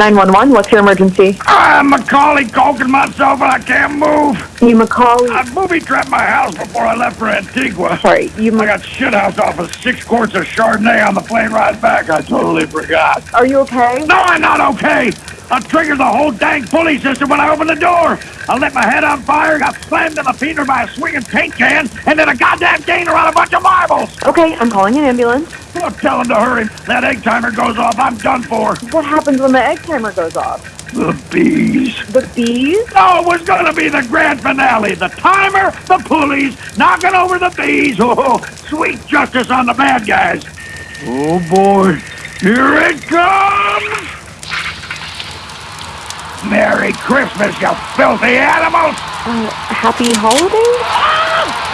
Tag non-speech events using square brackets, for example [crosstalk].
911, what's your emergency? I'm Macaulay Culkin myself and I can't move. You Macaulay... I booby trapped my house before I left for Antigua. Sorry, you... I got shit house off of six quarts of Chardonnay on the plane ride back. I totally forgot. Are you okay? No, I'm not okay. I triggered the whole dang pulley system when I opened the door. I let my head on fire, got slammed in the feeder by a swinging paint can, and then a goddamn gainer on a bunch of marbles. Okay, I'm calling an ambulance. Well, tell him to hurry. That egg timer goes off. I'm done for. What happens when the egg timer goes off? The bees. The bees? Oh, it was going to be the grand finale. The timer, the pulleys, knocking over the bees. [laughs] Oh, sweet justice on the bad guys. Oh, boy. Here it comes! Merry Christmas, you filthy animals! Uh, happy holidays? Ah!